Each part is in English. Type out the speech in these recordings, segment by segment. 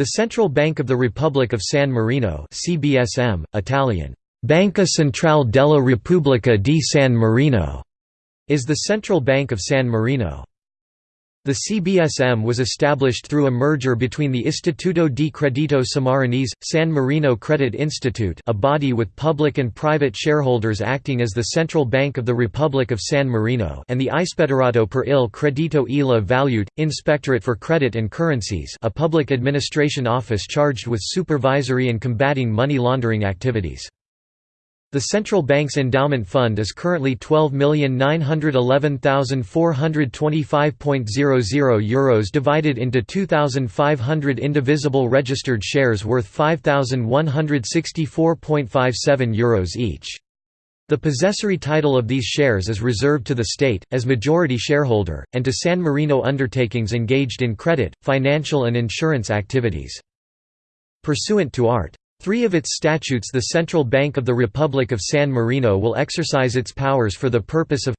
The Central Bank of the Republic of San Marino CBSM, Italian, Banca Centrale della Repubblica di San Marino, is the central bank of San Marino. The CBSM was established through a merger between the Istituto di Credito Sammarinese, San Marino Credit Institute a body with public and private shareholders acting as the Central Bank of the Republic of San Marino and the Ispettorato per il Credito e la Valuta, Inspectorate for Credit and Currencies a public administration office charged with supervisory and combating money laundering activities. The central bank's endowment fund is currently €12,911,425.00 Euros divided into 2,500 indivisible registered shares worth €5,164.57 Euros each. The possessory title of these shares is reserved to the state, as majority shareholder, and to San Marino undertakings engaged in credit, financial and insurance activities. Pursuant to Art. Three of its statutes the Central Bank of the Republic of San Marino will exercise its powers for the purpose of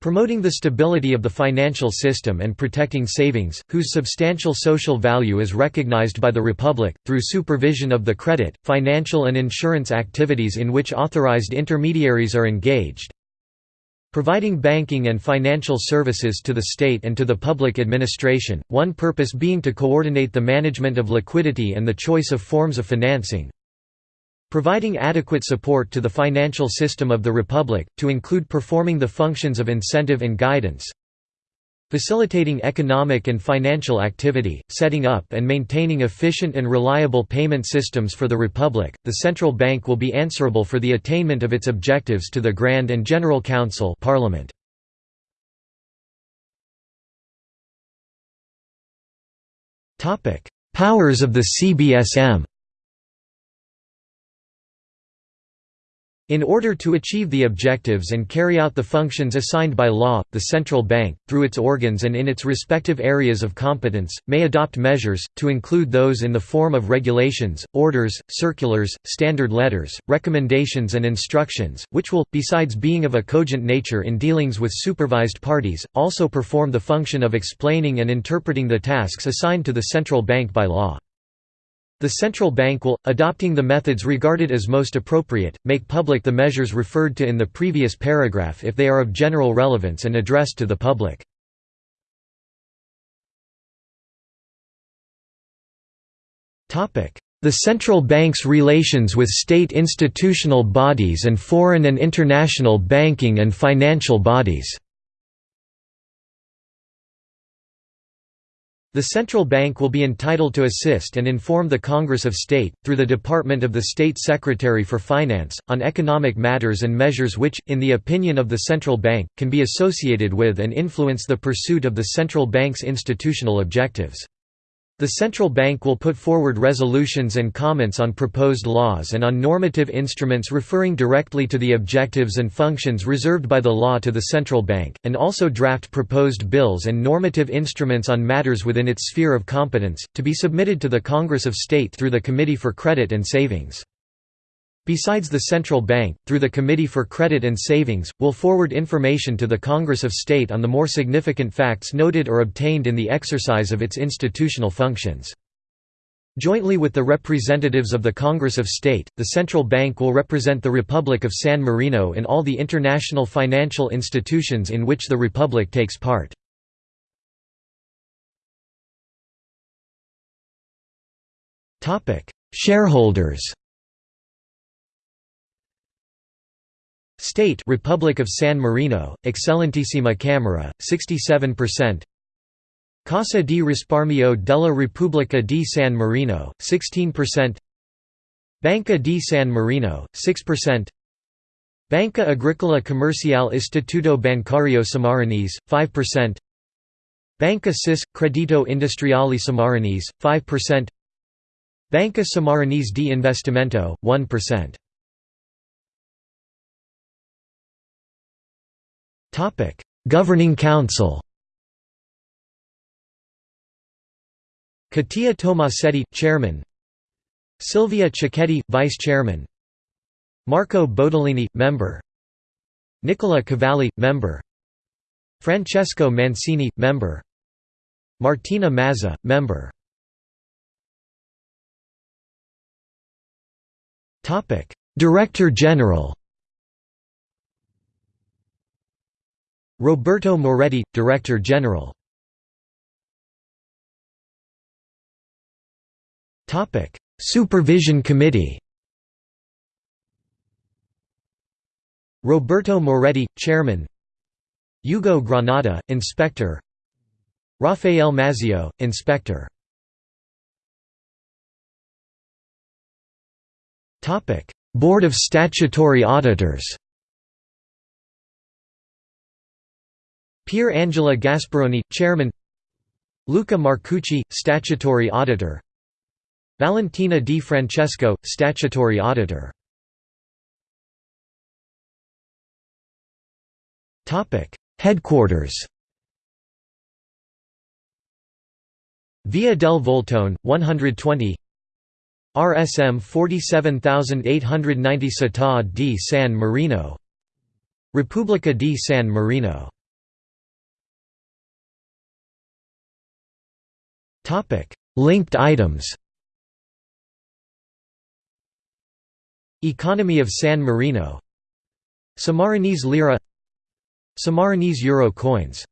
promoting the stability of the financial system and protecting savings, whose substantial social value is recognized by the Republic, through supervision of the credit, financial and insurance activities in which authorized intermediaries are engaged, providing banking and financial services to the state and to the public administration, one purpose being to coordinate the management of liquidity and the choice of forms of financing, providing adequate support to the financial system of the Republic, to include performing the functions of incentive and guidance, Facilitating economic and financial activity, setting up and maintaining efficient and reliable payment systems for the Republic, the Central Bank will be answerable for the attainment of its objectives to the Grand and General Council Parliament. Powers of the CBSM In order to achieve the objectives and carry out the functions assigned by law, the central bank, through its organs and in its respective areas of competence, may adopt measures, to include those in the form of regulations, orders, circulars, standard letters, recommendations and instructions, which will, besides being of a cogent nature in dealings with supervised parties, also perform the function of explaining and interpreting the tasks assigned to the central bank by law. The central bank will, adopting the methods regarded as most appropriate, make public the measures referred to in the previous paragraph if they are of general relevance and addressed to the public. The central bank's relations with state institutional bodies and foreign and international banking and financial bodies The central bank will be entitled to assist and inform the Congress of State, through the Department of the State Secretary for Finance, on economic matters and measures which, in the opinion of the central bank, can be associated with and influence the pursuit of the central bank's institutional objectives. The central bank will put forward resolutions and comments on proposed laws and on normative instruments referring directly to the objectives and functions reserved by the law to the central bank, and also draft proposed bills and normative instruments on matters within its sphere of competence, to be submitted to the Congress of State through the Committee for Credit and Savings. Besides the central bank, through the Committee for Credit and Savings, will forward information to the Congress of State on the more significant facts noted or obtained in the exercise of its institutional functions. Jointly with the representatives of the Congress of State, the central bank will represent the Republic of San Marino in all the international financial institutions in which the Republic takes part. Shareholders State Republic of San Marino, Eccellentissima Camera, 67% Casa di Risparmio della Repubblica di San Marino, 16% Banca di San Marino, 6% Banca Agricola Commerciale Istituto Bancario Sammarinese, 5% Banca SIS – Credito Industriale Sammarinese, 5% Banca Sammarinese di Investimento, 1% Governing Council Catia Tomasetti – Chairman. Silvia Cicchetti – Vice Chairman. Marco Bodolini – Member. Nicola Cavalli – Member. Francesco Mancini – Member. Martina Mazza – Member. Director General Roberto Moretti, Director General. Supervision Committee. Roberto Moretti, Chairman. Hugo Granada, Inspector. Rafael Mazio, Inspector. Board of Statutory Auditors Pier Angela Gasparoni, Chairman Luca Marcucci, Statutory Auditor Valentina Di Francesco, Statutory Auditor Headquarters. Via del Voltone, 120 RSM 47890 Città di San Marino. Repubblica di San Marino Linked items Economy of San Marino Sammarinese lira Sammarinese euro coins